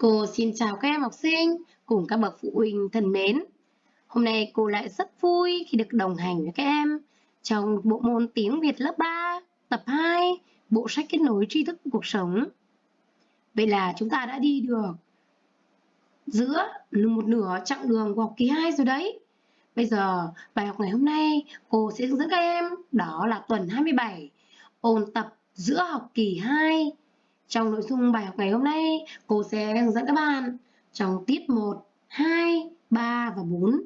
Cô xin chào các em học sinh cùng các bậc phụ huynh thân mến. Hôm nay cô lại rất vui khi được đồng hành với các em trong bộ môn tiếng Việt lớp 3, tập 2, bộ sách kết nối tri thức cuộc sống. Vậy là chúng ta đã đi được giữa một nửa chặng đường của học kỳ 2 rồi đấy. Bây giờ bài học ngày hôm nay cô sẽ hướng dẫn các em đó là tuần 27 ôn tập giữa học kỳ 2 trong nội dung bài học ngày hôm nay, cô sẽ hướng dẫn các bạn trong tiết 1, 2, 3 và 4.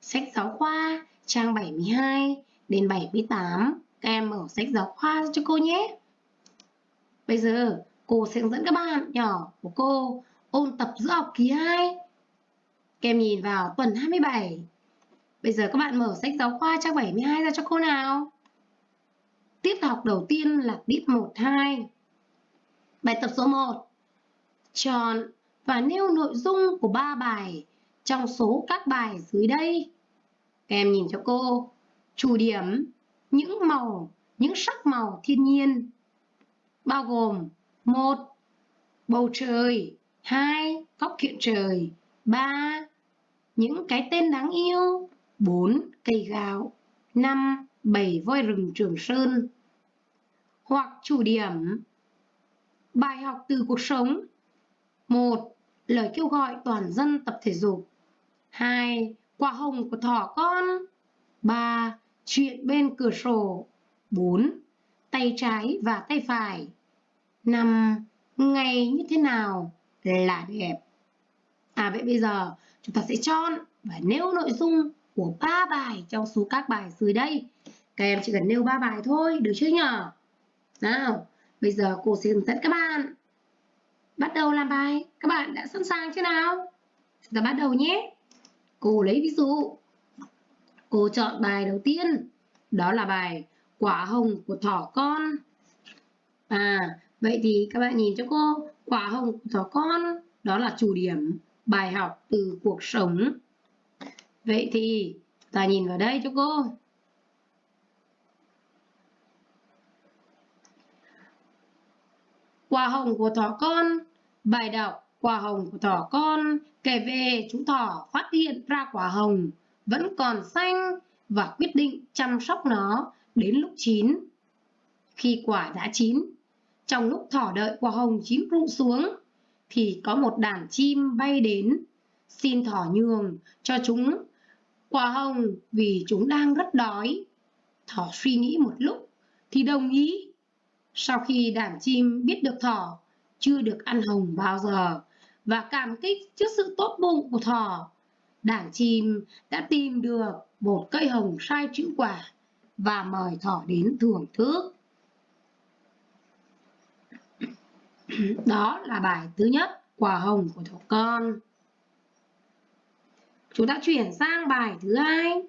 Sách giáo khoa trang 72 đến 78. Các em mở sách giáo khoa cho cô nhé. Bây giờ cô sẽ hướng dẫn các bạn nhỏ của cô ôn tập giữa học kỳ 2. Các em nhìn vào tuần 27. Bây giờ các bạn mở sách giáo khoa trang 72 ra cho cô nào. Tiết học đầu tiên là tiết 1, 2. Bài tập số 1. Chọn và nêu nội dung của 3 bài trong số các bài dưới đây. Các em nhìn cho cô. Chủ điểm, những màu, những sắc màu thiên nhiên. Bao gồm 1. Bầu trời 2. Góc kiện trời 3. Những cái tên đáng yêu 4. Cây gạo 5. Bảy voi rừng Trường Sơn Hoặc chủ điểm Bài học từ cuộc sống 1. Lời kêu gọi toàn dân tập thể dục 2. Quả hồng của thỏ con 3. Chuyện bên cửa sổ 4. Tay trái và tay phải 5. Ngày như thế nào là đẹp À vậy bây giờ chúng ta sẽ chọn và nêu nội dung của ba bài trong số các bài dưới đây Các em chỉ cần nêu ba bài thôi, được chưa nhở? Nào, Bây giờ cô sẽ hướng dẫn các bạn. Bắt đầu làm bài. Các bạn đã sẵn sàng chưa nào? Chúng ta bắt đầu nhé. Cô lấy ví dụ. Cô chọn bài đầu tiên. Đó là bài Quả hồng của thỏ con. À, vậy thì các bạn nhìn cho cô. Quả hồng của thỏ con. Đó là chủ điểm bài học từ cuộc sống. Vậy thì ta nhìn vào đây cho cô. Quả hồng của thỏ con Bài đọc Quả hồng của thỏ con kể về chú thỏ phát hiện ra quả hồng vẫn còn xanh và quyết định chăm sóc nó đến lúc chín. Khi quả đã chín, trong lúc thỏ đợi quả hồng chín rụng xuống, thì có một đàn chim bay đến, xin thỏ nhường cho chúng quả hồng vì chúng đang rất đói. Thỏ suy nghĩ một lúc thì đồng ý sau khi đàn chim biết được thỏ chưa được ăn hồng bao giờ và cảm kích trước sự tốt bụng của thỏ, đàn chim đã tìm được một cây hồng sai chữ quả và mời thỏ đến thưởng thức. Đó là bài thứ nhất, quả hồng của thỏ con. Chúng ta chuyển sang bài thứ hai.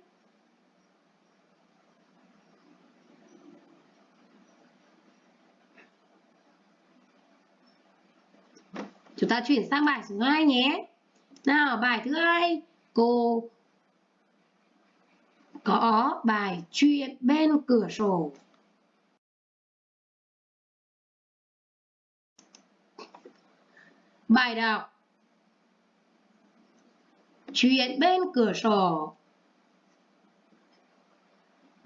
Chúng ta chuyển sang bài số 2 nhé. Nào, bài thứ hai, cô có bài chuyện bên cửa sổ. Bài đọc Chuyện bên cửa sổ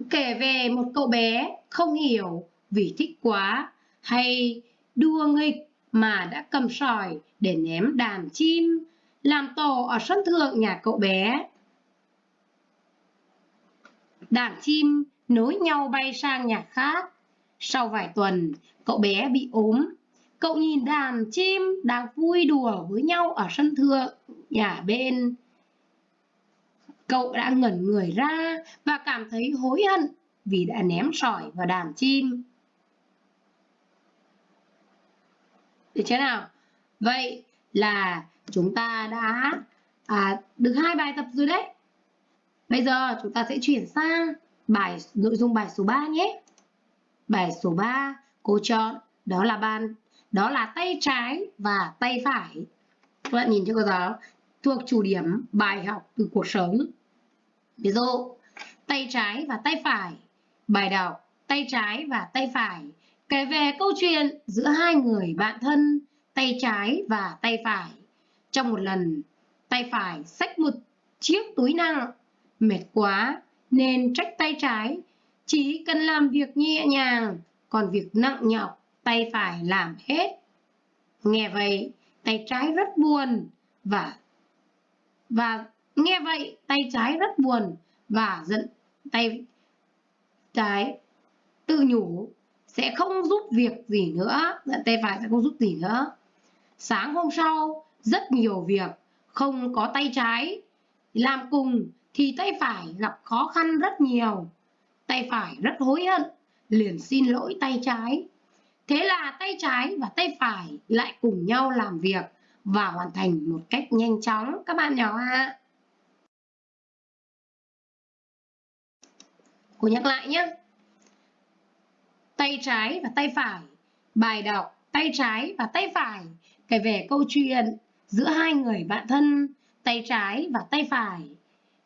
Kể về một cậu bé không hiểu vì thích quá hay đua nghịch mà đã cầm sỏi để ném đàn chim, làm tổ ở sân thượng nhà cậu bé. Đàn chim nối nhau bay sang nhà khác. Sau vài tuần, cậu bé bị ốm. Cậu nhìn đàn chim đang vui đùa với nhau ở sân thượng nhà bên. Cậu đã ngẩn người ra và cảm thấy hối hận vì đã ném sỏi vào đàn chim. Được chưa nào? Vậy là chúng ta đã à, được hai bài tập rồi đấy. Bây giờ chúng ta sẽ chuyển sang bài nội dung bài số 3 nhé. Bài số 3 cô chọn đó là bàn đó là tay trái và tay phải. Các bạn nhìn cho cô giáo thuộc chủ điểm bài học từ cuộc sống. Ví dụ tay trái và tay phải. Bài đọc tay trái và tay phải kể về câu chuyện giữa hai người bạn thân tay trái và tay phải Trong một lần, tay phải xách một chiếc túi nặng, mệt quá nên trách tay trái, chỉ cần làm việc nhẹ nhàng, còn việc nặng nhọc tay phải làm hết. Nghe vậy, tay trái rất buồn và và nghe vậy tay trái rất buồn và giận tay trái tự nhủ sẽ không giúp việc gì nữa, giận tay phải sẽ không giúp gì nữa. Sáng hôm sau, rất nhiều việc, không có tay trái làm cùng thì tay phải gặp khó khăn rất nhiều. Tay phải rất hối hận, liền xin lỗi tay trái. Thế là tay trái và tay phải lại cùng nhau làm việc và hoàn thành một cách nhanh chóng các bạn nhỏ ạ. Cô nhắc lại nhé. Tay trái và tay phải. Bài đọc tay trái và tay phải kể về câu chuyện giữa hai người bạn thân tay trái và tay phải.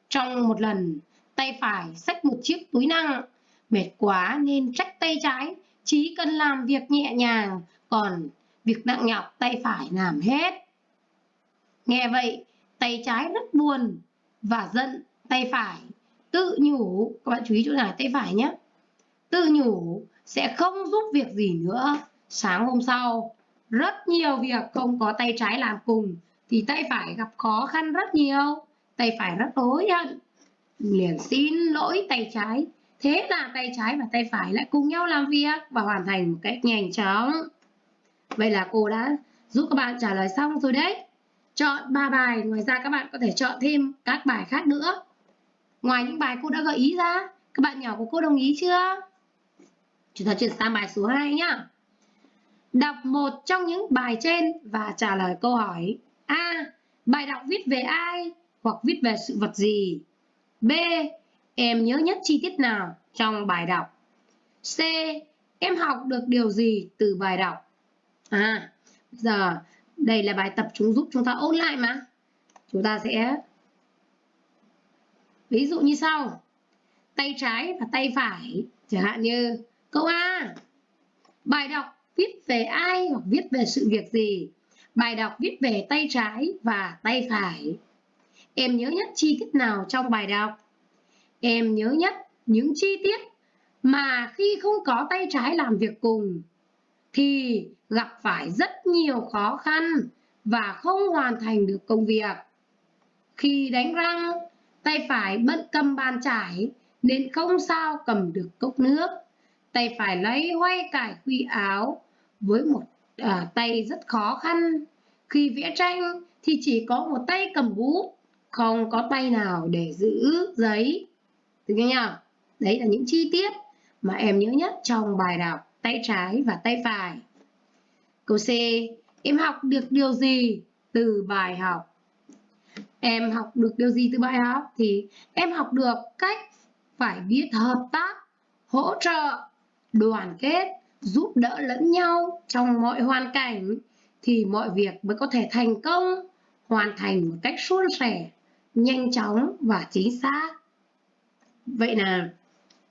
Trong một lần, tay phải xách một chiếc túi nặng, mệt quá nên trách tay trái, chỉ cần làm việc nhẹ nhàng, còn việc nặng nhọc tay phải làm hết. Nghe vậy, tay trái rất buồn và giận tay phải, tự nhủ, các bạn chú ý chỗ này tay phải nhé, tự nhủ sẽ không giúp việc gì nữa. Sáng hôm sau, rất nhiều việc không có tay trái làm cùng thì tay phải gặp khó khăn rất nhiều. Tay phải rất hối hận, liền xin lỗi tay trái. Thế là tay trái và tay phải lại cùng nhau làm việc và hoàn thành một cách nhanh chóng. Vậy là cô đã giúp các bạn trả lời xong rồi đấy. Chọn 3 bài, ngoài ra các bạn có thể chọn thêm các bài khác nữa. Ngoài những bài cô đã gợi ý ra, các bạn nhỏ của cô đồng ý chưa? Chúng ta chuyển sang bài số 2 nhá. Đọc một trong những bài trên và trả lời câu hỏi A. Bài đọc viết về ai hoặc viết về sự vật gì? B. Em nhớ nhất chi tiết nào trong bài đọc? C. Em học được điều gì từ bài đọc? À, giờ đây là bài tập chúng giúp chúng ta ôn lại mà. Chúng ta sẽ ví dụ như sau. Tay trái và tay phải, chẳng hạn như câu A. Bài đọc viết về ai hoặc viết về sự việc gì. Bài đọc viết về tay trái và tay phải. Em nhớ nhất chi tiết nào trong bài đọc? Em nhớ nhất những chi tiết mà khi không có tay trái làm việc cùng thì gặp phải rất nhiều khó khăn và không hoàn thành được công việc. Khi đánh răng, tay phải bận cầm bàn chải nên không sao cầm được cốc nước. Tay phải lấy hoay cải quy áo với một à, tay rất khó khăn. Khi vẽ tranh thì chỉ có một tay cầm bút, không có tay nào để giữ giấy. Được chưa nhỉ? Đấy là những chi tiết mà em nhớ nhất trong bài đọc tay trái và tay phải. Câu C. Em học được điều gì từ bài học? Em học được điều gì từ bài học? Thì em học được cách phải biết hợp tác, hỗ trợ, đoàn kết, giúp đỡ lẫn nhau trong mọi hoàn cảnh thì mọi việc mới có thể thành công, hoàn thành một cách suôn sẻ, nhanh chóng và chính xác. Vậy là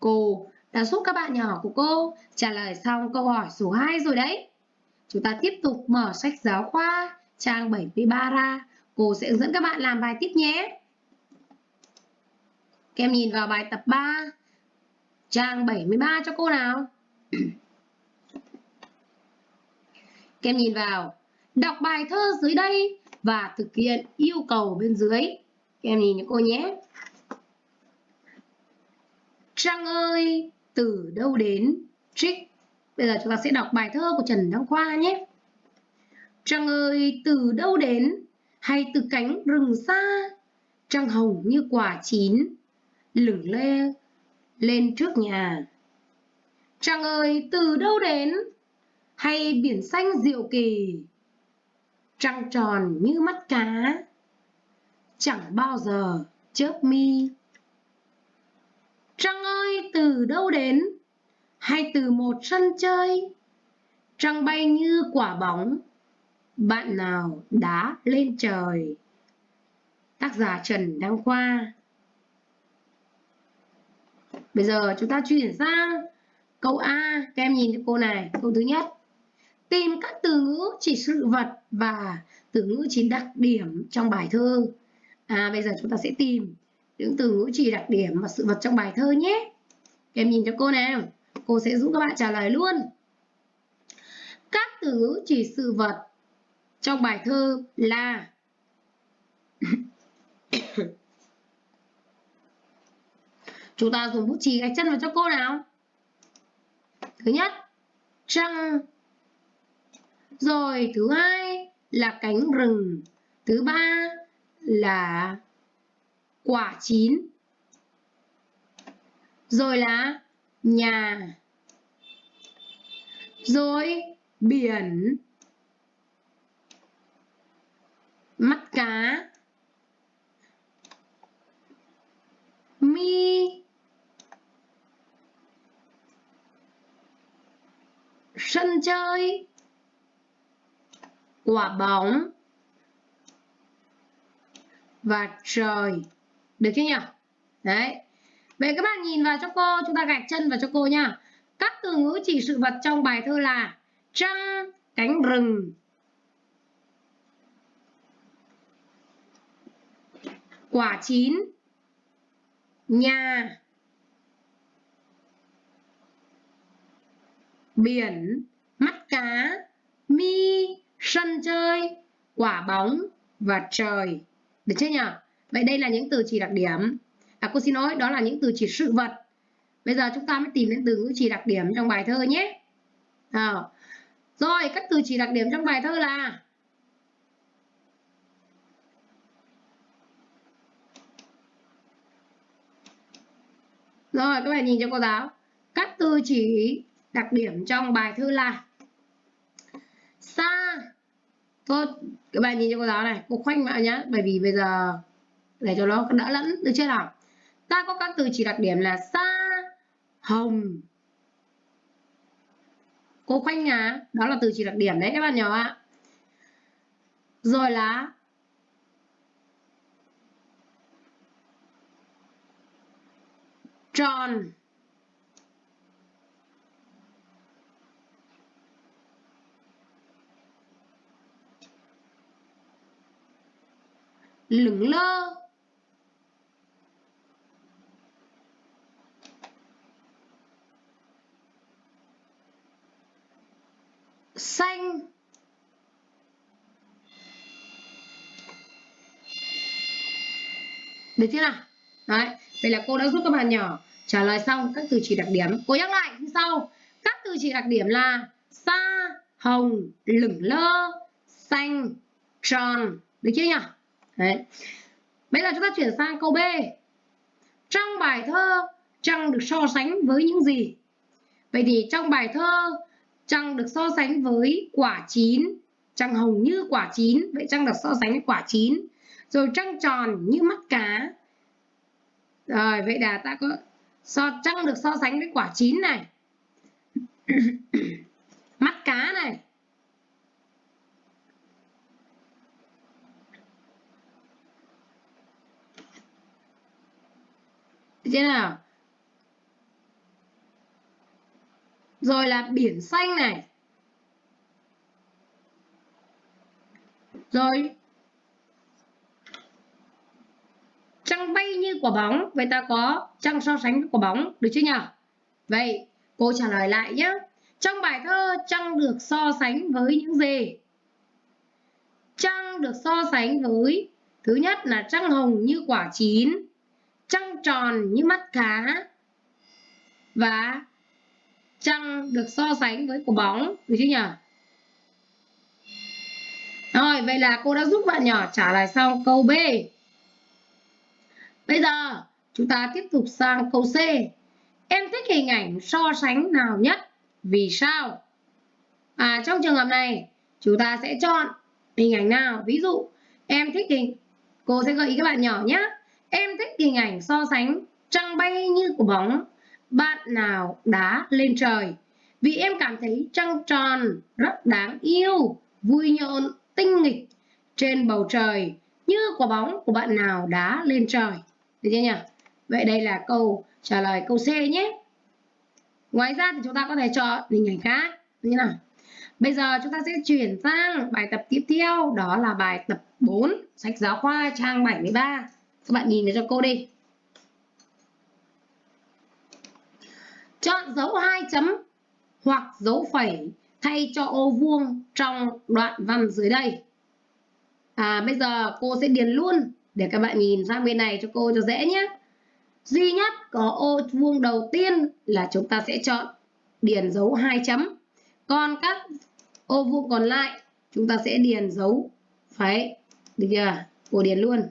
cô đã giúp các bạn nhỏ của cô trả lời xong câu hỏi số 2 rồi đấy. Chúng ta tiếp tục mở sách giáo khoa trang 73 ra. Cô sẽ hướng dẫn các bạn làm bài tiếp nhé. Các em nhìn vào bài tập 3 trang 73 cho cô nào. Các em nhìn vào, đọc bài thơ dưới đây và thực hiện yêu cầu bên dưới. Các em nhìn cho cô nhé. Trăng ơi, từ đâu đến? Trích. Bây giờ chúng ta sẽ đọc bài thơ của Trần Đăng Khoa nhé. Trăng ơi, từ đâu đến? Hay từ cánh rừng xa? Trăng hồng như quả chín, lửng lê lên trước nhà. Trăng ơi, từ đâu đến? hay biển xanh diệu kỳ? Trăng tròn như mắt cá? Chẳng bao giờ chớp mi. Trăng ơi từ đâu đến? Hay từ một sân chơi? Trăng bay như quả bóng. Bạn nào đá lên trời? Tác giả trần đăng khoa. Bây giờ chúng ta chuyển sang câu a các em nhìn cho cô này câu thứ nhất tìm các từ ngữ chỉ sự vật và từ ngữ chỉ đặc điểm trong bài thơ. À, bây giờ chúng ta sẽ tìm những từ ngữ chỉ đặc điểm và sự vật trong bài thơ nhé. Các em nhìn cho cô nào. Cô sẽ giúp các bạn trả lời luôn. Các từ ngữ chỉ sự vật trong bài thơ là Chúng ta dùng bút chì gạch chân vào cho cô nào. Thứ nhất, trăng. Rồi thứ hai là cánh rừng. Thứ ba là quả chín. Rồi là nhà. Rồi biển. Mắt cá. Mi sân chơi, quả bóng và trời. Được chưa nhỉ? Đấy. Vậy các bạn nhìn vào cho cô, chúng ta gạch chân vào cho cô nha. Các từ ngữ chỉ sự vật trong bài thơ là trăng, cánh rừng. Quả chín, nhà. Biển, mắt cá, mi, sân chơi, quả bóng và trời. Được chưa nhỉ? Vậy đây là những từ chỉ đặc điểm. À cô xin lỗi, đó là những từ chỉ sự vật. Bây giờ chúng ta mới tìm đến từ ngữ chỉ đặc điểm trong bài thơ nhé. À. Rồi, các từ chỉ đặc điểm trong bài thơ là Rồi, các bạn nhìn cho cô giáo. Các từ chỉ đặc điểm trong bài thơ là xa thôi các bạn nhìn cho cô giáo này? Cô khoanh vào nhá, bởi vì bây giờ để cho nó đỡ lẫn, được chưa nào? Ta có các từ chỉ đặc điểm là xa hồng. Cô khoanh nhà đó là từ chỉ đặc điểm đấy, các bạn nhỏ ạ. Rồi là tròn. Lửng lơ. Xanh. Được chưa nào? Đấy, vậy là cô đã giúp các bạn nhỏ trả lời xong các từ chỉ đặc điểm. Cô nhắc lại, như sau. Các từ chỉ đặc điểm là xa hồng, lửng lơ, xanh, tròn. Được chưa nhỉ? Đấy. Bây giờ chúng ta chuyển sang câu B. Trong bài thơ, trăng được so sánh với những gì? Vậy thì trong bài thơ, trăng được so sánh với quả chín. Trăng hồng như quả chín, vậy trăng được so sánh với quả chín. Rồi trăng tròn như mắt cá. Rồi, vậy là ta có so trăng được so sánh với quả chín này. mắt cá này thế nào. Rồi là biển xanh này. Rồi. Trăng bay như quả bóng. Vậy ta có trăng so sánh với quả bóng, được chưa nhỉ vậy, cô trả lời lại nhé trong bài thơ, trăng được so sánh với những gì? Trăng được so sánh với, thứ nhất là trăng hồng như quả chín tròn như mắt cá và trăng được so sánh với quả bóng, được chưa nhỉ? Rồi, vậy là cô đã giúp bạn nhỏ trả lời xong câu B. Bây giờ, chúng ta tiếp tục sang câu C. Em thích hình ảnh so sánh nào nhất? Vì sao? À trong trường hợp này, chúng ta sẽ chọn hình ảnh nào? Ví dụ, em thích hình, cô sẽ gợi ý các bạn nhỏ nhé. Em thích hình ảnh so sánh trăng bay như của bóng, bạn nào đá lên trời. Vì em cảm thấy trăng tròn rất đáng yêu, vui nhộn, tinh nghịch trên bầu trời như quả bóng của bạn nào đá lên trời. Được chưa nhỉ? Vậy đây là câu trả lời câu C nhé. Ngoài ra thì chúng ta có thể chọn hình ảnh khác như nào. Bây giờ chúng ta sẽ chuyển sang bài tập tiếp theo, đó là bài tập 4, sách giáo khoa trang 73. Các bạn nhìn cho cô đi. Chọn dấu hai chấm hoặc dấu phẩy thay cho ô vuông trong đoạn văn dưới đây. À, bây giờ cô sẽ điền luôn để các bạn nhìn sang bên này cho cô cho dễ nhé. Duy nhất có ô vuông đầu tiên là chúng ta sẽ chọn điền dấu hai chấm. Còn các ô vuông còn lại chúng ta sẽ điền dấu phẩy. Được chưa? Cô điền luôn.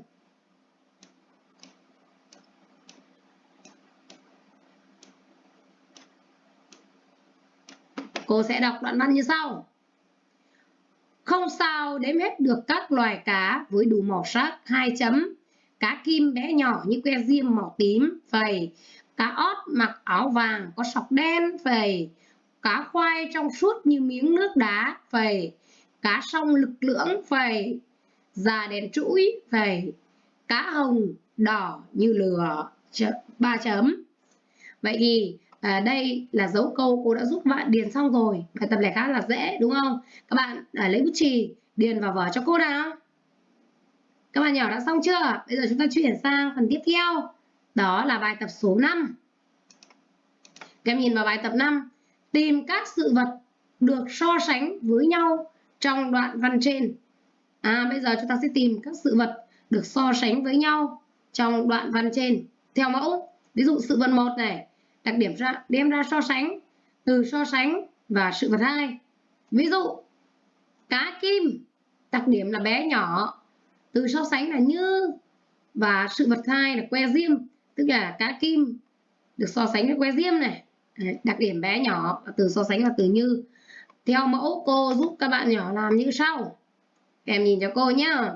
Cô sẽ đọc đoạn văn như sau. Không sao đếm hết được các loài cá với đủ màu sắc hai chấm. Cá kim bé nhỏ như que diêm màu tím, phầy. Cá ót mặc áo vàng có sọc đen, phầy. Cá khoai trong suốt như miếng nước đá, phầy. Cá sông lực lưỡng, phầy. Già đèn chuỗi, phầy. Cá hồng đỏ như lửa, ba chấm. Vậy thì à, đây là dấu câu cô đã giúp bạn điền xong rồi. Bài tập này khá là dễ đúng không? Các bạn à, lấy bút chì điền vào vở cho cô nào. Các bạn nhỏ đã xong chưa? Bây giờ chúng ta chuyển sang phần tiếp theo. Đó là bài tập số 5 các em nhìn vào bài tập 5 tìm các sự vật được so sánh với nhau trong đoạn văn trên. À bây giờ chúng ta sẽ tìm các sự vật được so sánh với nhau trong đoạn văn trên. Theo mẫu ví dụ sự vật một này đặc điểm ra, đem ra so sánh, từ so sánh và sự vật hai. Ví dụ, cá kim đặc điểm là bé nhỏ, từ so sánh là như và sự vật hai là que diêm, tức là cá kim được so sánh với que diêm này. Đặc điểm bé nhỏ từ so sánh là từ như. Theo mẫu, cô giúp các bạn nhỏ làm như sau. Em nhìn cho cô nhá.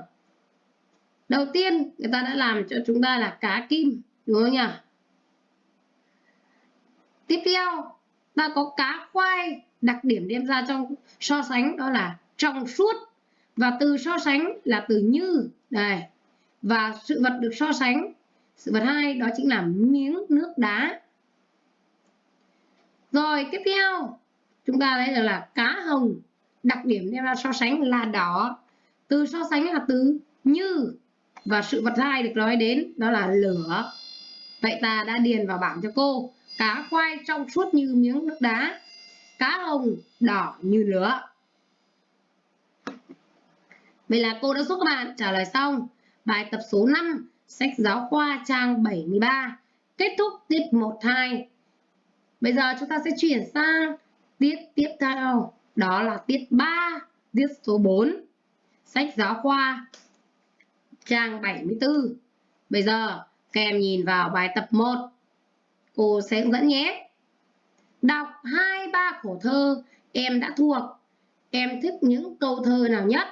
Đầu tiên, người ta đã làm cho chúng ta là cá kim đúng không nhỉ tiếp theo, ta có cá khoai, đặc điểm đem ra trong so sánh đó là trong suốt. Và từ so sánh là từ như, đây. Và sự vật được so sánh, sự vật hai đó chính là miếng nước đá. Rồi, tiếp theo, chúng ta thấy là cá hồng, đặc điểm đem ra so sánh là đỏ. Từ so sánh là từ như. Và sự vật hai được nói đến đó là lửa. Vậy ta đã điền vào bảng cho cô cá khoai trong suốt như miếng nước đá. Cá hồng, đỏ như lửa. Vậy là cô đã giúp các bạn trả lời xong. Bài tập số 5 sách giáo khoa trang 73 kết thúc tiết 1-2 bây giờ chúng ta sẽ chuyển sang tiết tiếp theo. Đó là tiết 3 tiết số 4 sách giáo khoa trang 74 bây giờ các em nhìn vào bài tập 1 cô sẽ hướng dẫn nhé. Đọc hai ba khổ thơ em đã thuộc. Em thích những câu thơ nào nhất?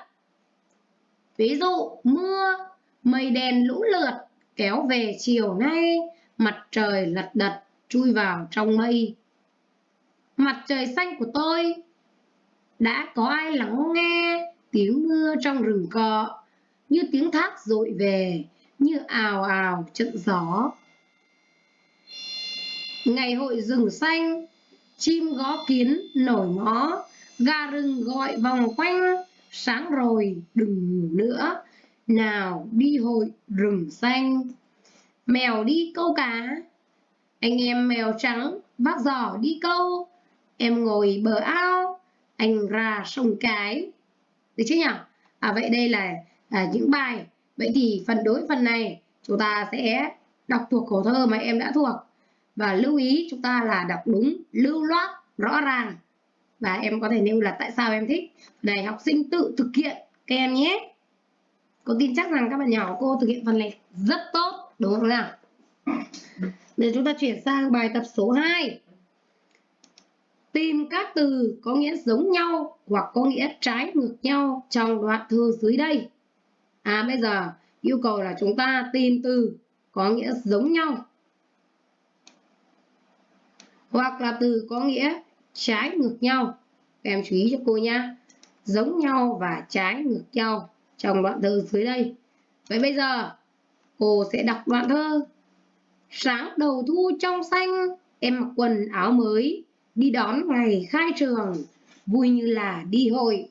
Ví dụ mưa, mây đen lũ lượt kéo về chiều nay, mặt trời lật đật chui vào trong mây. Mặt trời xanh của tôi, đã có ai lắng nghe tiếng mưa trong rừng cọ, như tiếng thác dội về, như ào ào trận gió ngày hội rừng xanh chim gó kiến nổi mó gà rừng gọi vòng quanh sáng rồi đừng ngủ nữa. Nào đi hội rừng xanh. Mèo đi câu cá. Anh em mèo trắng vác giỏ đi câu. Em ngồi bờ ao anh ra sông cái. Được chứ nhỉ? À vậy đây là à, những bài. Vậy thì phần đối phần này chúng ta sẽ đọc thuộc khổ thơ mà em đã thuộc và lưu ý chúng ta là đọc đúng, lưu loát, rõ ràng. Và em có thể nêu là tại sao em thích. Này học sinh tự thực hiện, các em nhé. Cô tin chắc rằng các bạn nhỏ cô thực hiện phần này rất tốt, đúng không nào? Để chúng ta chuyển sang bài tập số 2 tìm các từ có nghĩa giống nhau hoặc có nghĩa trái ngược nhau trong đoạn thơ dưới đây. À bây giờ yêu cầu là chúng ta tìm từ có nghĩa giống nhau hoặc là từ có nghĩa trái ngược nhau. Các em chú ý cho cô nhá giống nhau và trái ngược nhau trong đoạn thơ dưới đây. Vậy bây giờ cô sẽ đọc đoạn thơ. Sáng đầu thu trong xanh em mặc quần áo mới đi đón ngày khai trường. Vui như là đi hội.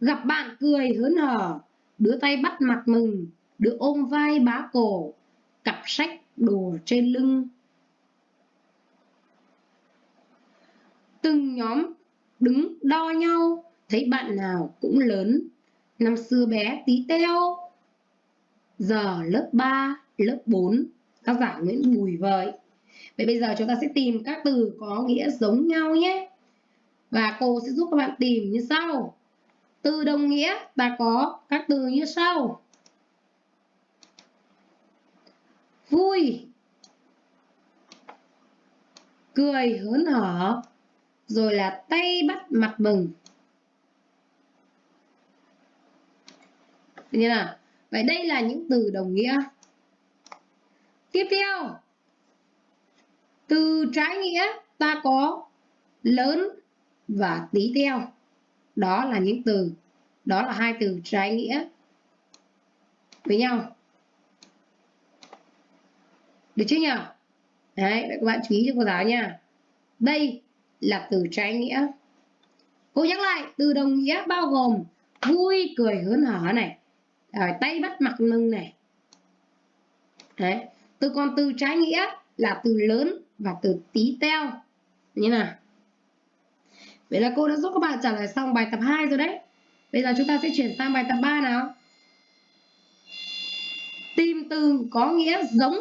Gặp bạn cười hớn hở, đứa tay bắt mặt mừng, đứa ôm vai bá cổ, cặp sách đồ trên lưng. Từng nhóm đứng đo nhau, thấy bạn nào cũng lớn. Năm xưa bé tí teo, giờ lớp 3, lớp 4, tác giả Nguyễn Bùi Vợi. Vậy bây giờ chúng ta sẽ tìm các từ có nghĩa giống nhau nhé. Và cô sẽ giúp các bạn tìm như sau. Từ đồng nghĩa ta có các từ như sau. Vui Cười hớn hở rồi là tay bắt mặt mừng Như nào? Vậy đây là những từ đồng nghĩa. Tiếp theo, từ trái nghĩa ta có lớn và tí teo. Đó là những từ, đó là hai từ trái nghĩa với nhau. Được chưa nhỉ? Đấy, vậy các bạn chú ý cho cô giáo nha. Đây là từ trái nghĩa. Cô nhắc lại, từ đồng nghĩa bao gồm vui, cười, hớn hở này, rồi tay bắt mặt lưng này. Đấy, từ còn từ trái nghĩa là từ lớn và từ tí teo. Như nào? Vậy là cô đã giúp các bạn trả lời xong bài tập 2 rồi đấy. Bây giờ chúng ta sẽ chuyển sang bài tập 3 nào. Tìm từ có nghĩa giống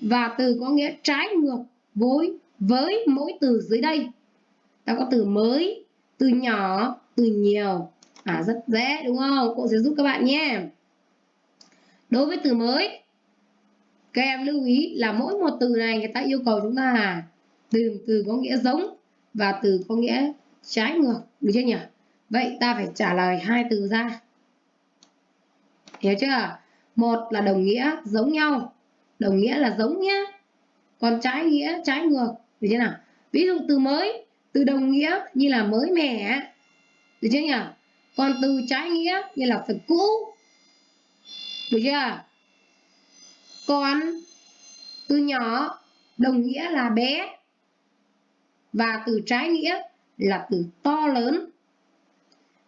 và từ có nghĩa trái ngược với với mỗi từ dưới đây. Ta có từ mới, từ nhỏ, từ nhiều. À rất dễ đúng không? Cô sẽ giúp các bạn nhé. Đối với từ mới, các em lưu ý là mỗi một từ này người ta yêu cầu chúng ta là từ từ có nghĩa giống và từ có nghĩa trái ngược được chưa nhỉ vậy ta phải trả lời hai từ ra hiểu chưa một là đồng nghĩa giống nhau đồng nghĩa là giống nhé, còn trái nghĩa trái ngược được chưa nào? Ví dụ từ mới, từ đồng nghĩa như là mới mẻ được chưa nhỉ? Còn từ trái nghĩa như là phần cũ. Được chưa? Còn từ nhỏ, đồng nghĩa là bé. Và từ trái nghĩa là từ to lớn.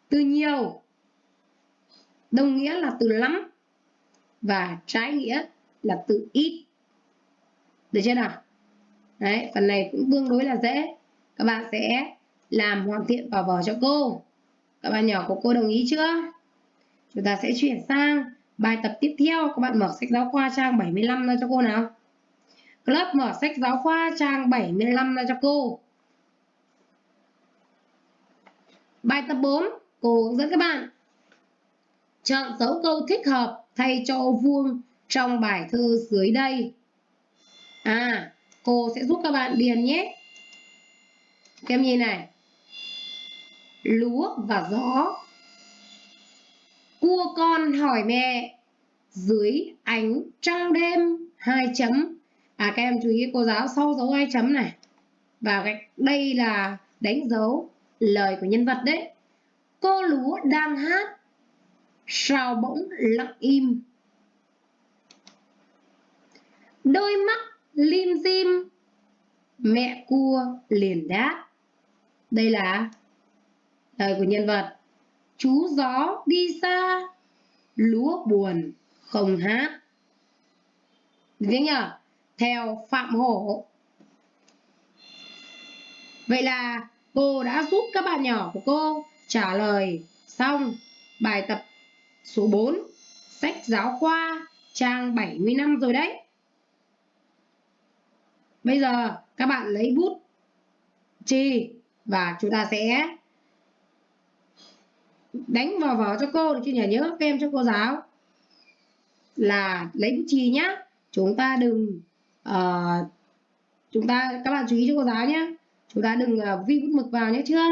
Từ nhiều, đồng nghĩa là từ lắm. Và trái nghĩa là từ ít. Được chưa nào? Đấy phần này cũng tương đối là dễ. Các bạn sẽ làm hoàn thiện vào vở cho cô. Các bạn nhỏ của cô đồng ý chưa? Chúng ta sẽ chuyển sang bài tập tiếp theo. Các bạn mở sách giáo khoa trang 75 ra cho cô nào. Lớp mở sách giáo khoa trang 75 ra cho cô. Bài tập 4, cô hướng dẫn các bạn. Chọn dấu câu thích hợp thay cho vuông trong bài thơ dưới đây. À, cô sẽ giúp các bạn điền nhé. Các em nhìn này. Lúa và gió. Cua con hỏi mẹ, dưới ánh trăng đêm, hai chấm. À các em chú ý, cô giáo sau dấu hai chấm này. Và đây là đánh dấu lời của nhân vật đấy cô lúa đang hát, sao bỗng lặng im đôi mắt lim dim, mẹ cua liền đáp. Đây là lời của nhân vật. Chú gió đi xa, lúa buồn không hát. Thế nhở? Theo phạm hổ. Vậy là Cô đã giúp các bạn nhỏ của cô trả lời xong bài tập số 4 sách giáo khoa, trang 75 rồi đấy. Bây giờ các bạn lấy bút chì và chúng ta sẽ đánh vào vở cho cô được chưa nhỉ? Nhớ các em cho cô giáo. Là lấy bút chì nhá. Chúng ta đừng uh, chúng ta các bạn chú ý cho cô giáo nhé chúng ta đừng uh, vi bút mực vào nhé chưa?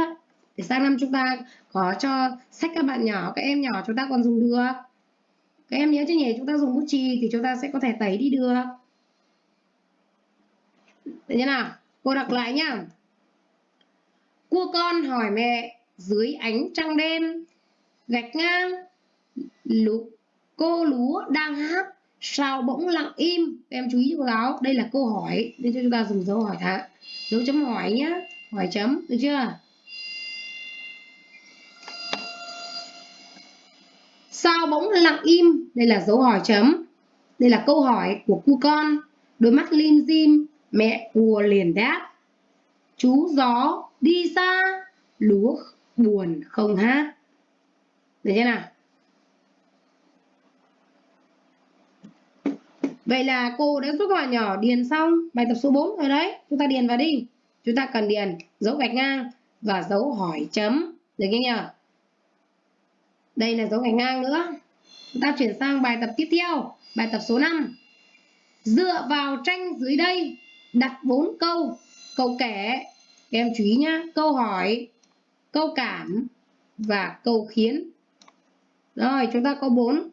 Để sang năm chúng ta có cho sách các bạn nhỏ các em nhỏ chúng ta còn dùng được. Các em nhớ chứ nhỉ? Chúng ta dùng bút chì thì chúng ta sẽ có thể tẩy đi được. Được như nào? Cô đọc lại nhá. Cua con hỏi mẹ dưới ánh trăng đêm, gạch ngang, lú, cô lúa đang hát, sao bỗng lặng im. Em chú ý cô giáo, đây là câu hỏi, để cho chúng ta dùng dấu hỏi thả, dấu chấm hỏi nhá, hỏi chấm, được chưa? Sao bỗng lặng im, đây là dấu hỏi chấm, đây là câu hỏi của cu con, đôi mắt lim dim, mẹ cua liền đáp. Chú gió đi xa, lúa buồn không hát. Được chưa nào? Vậy là cô đã giúp các bạn nhỏ điền xong bài tập số 4 rồi đấy. Chúng ta điền vào đi. Chúng ta cần điền dấu gạch ngang và dấu hỏi chấm. Được chưa nhỉ? Đây là dấu gạch ngang nữa. Chúng ta chuyển sang bài tập tiếp theo. Bài tập số 5. Dựa vào tranh dưới đây, đặt 4 câu. Câu kể, em chú ý nhá. Câu hỏi, câu cảm và câu khiến. Rồi, chúng ta có 4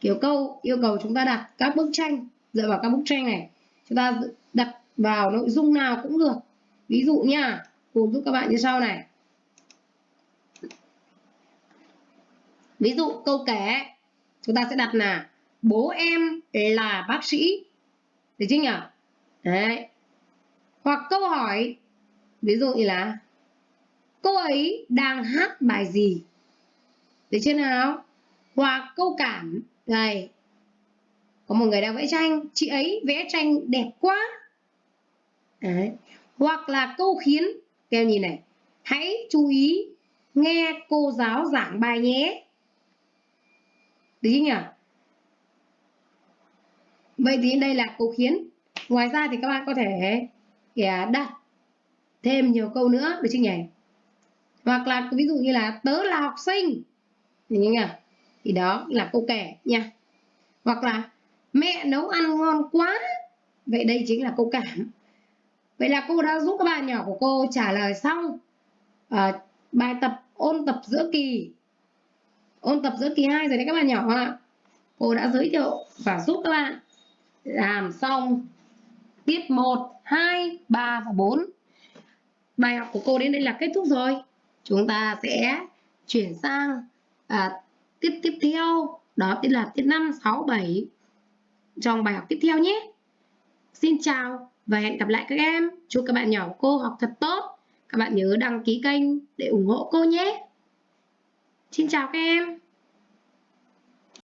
kiểu câu yêu cầu chúng ta đặt các bức tranh. Dựa vào các bức tranh này chúng ta đặt vào nội dung nào cũng được. Ví dụ nha cô giúp các bạn như sau này. Ví dụ câu kể. Chúng ta sẽ đặt là bố em là bác sĩ. Được chứ nhỉ đấy hoặc câu hỏi, ví dụ như là, cô ấy đang hát bài gì? Được chưa nào? Hoặc câu cảm, này, có một người đang vẽ tranh, chị ấy vẽ tranh đẹp quá. Đấy. hoặc là câu khiến kêu nhìn này, hãy chú ý nghe cô giáo giảng bài nhé. Được chưa nhỉ? Vậy thì đây là câu khiến. Ngoài ra thì các bạn có thể đặt thêm nhiều câu nữa được chứ nhỉ? Hoặc là ví dụ như là tớ là học sinh. Thì nhỉ thì đó là câu kể nha. Hoặc là mẹ nấu ăn ngon quá. Vậy đây chính là câu cảm. Vậy là cô đã giúp các bạn nhỏ của cô trả lời xong à, bài tập ôn tập giữa kỳ. Ôn tập giữa kỳ 2 rồi đấy các bạn nhỏ ạ. Cô đã giới thiệu và giúp các bạn làm xong. Tiết 1, 2, 3 và 4 bài học của cô đến đây là kết thúc rồi chúng ta sẽ chuyển sang à, tiết tiếp theo đó chính là tiết 5, 6, 7 trong bài học tiếp theo nhé. Xin chào và hẹn gặp lại các em. Chúc các bạn nhỏ của cô học thật tốt. Các bạn nhớ đăng ký kênh để ủng hộ cô nhé. Xin chào các em.